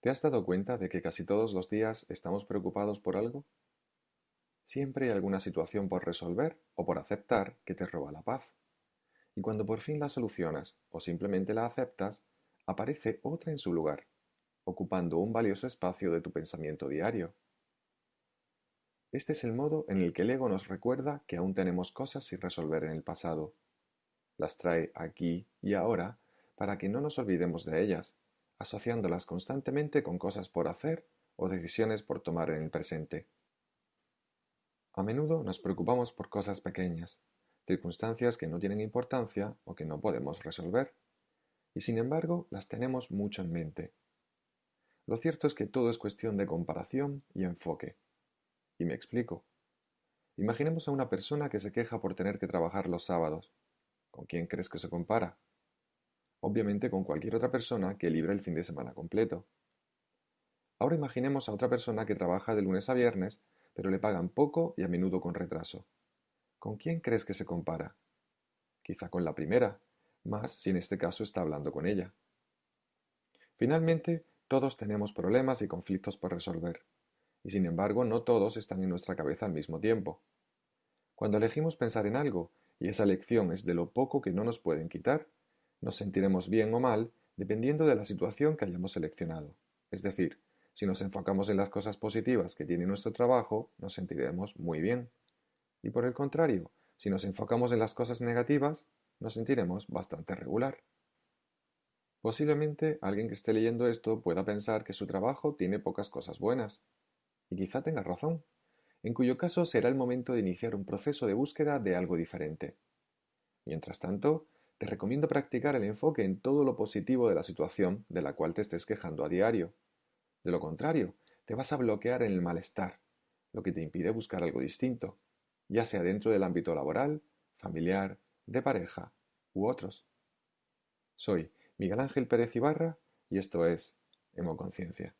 ¿Te has dado cuenta de que casi todos los días estamos preocupados por algo? Siempre hay alguna situación por resolver o por aceptar que te roba la paz. Y cuando por fin la solucionas o simplemente la aceptas, aparece otra en su lugar, ocupando un valioso espacio de tu pensamiento diario. Este es el modo en el que el ego nos recuerda que aún tenemos cosas sin resolver en el pasado. Las trae aquí y ahora para que no nos olvidemos de ellas asociándolas constantemente con cosas por hacer o decisiones por tomar en el presente. A menudo nos preocupamos por cosas pequeñas, circunstancias que no tienen importancia o que no podemos resolver, y sin embargo las tenemos mucho en mente. Lo cierto es que todo es cuestión de comparación y enfoque. Y me explico. Imaginemos a una persona que se queja por tener que trabajar los sábados. ¿Con quién crees que se compara? Obviamente con cualquier otra persona que libre el fin de semana completo. Ahora imaginemos a otra persona que trabaja de lunes a viernes, pero le pagan poco y a menudo con retraso. ¿Con quién crees que se compara? Quizá con la primera, más si en este caso está hablando con ella. Finalmente, todos tenemos problemas y conflictos por resolver, y sin embargo no todos están en nuestra cabeza al mismo tiempo. Cuando elegimos pensar en algo, y esa elección es de lo poco que no nos pueden quitar, nos sentiremos bien o mal dependiendo de la situación que hayamos seleccionado. Es decir, si nos enfocamos en las cosas positivas que tiene nuestro trabajo, nos sentiremos muy bien. Y por el contrario, si nos enfocamos en las cosas negativas, nos sentiremos bastante regular. Posiblemente alguien que esté leyendo esto pueda pensar que su trabajo tiene pocas cosas buenas. Y quizá tenga razón, en cuyo caso será el momento de iniciar un proceso de búsqueda de algo diferente. Mientras tanto, te recomiendo practicar el enfoque en todo lo positivo de la situación de la cual te estés quejando a diario. De lo contrario, te vas a bloquear en el malestar, lo que te impide buscar algo distinto, ya sea dentro del ámbito laboral, familiar, de pareja u otros. Soy Miguel Ángel Pérez Ibarra y esto es Hemoconciencia.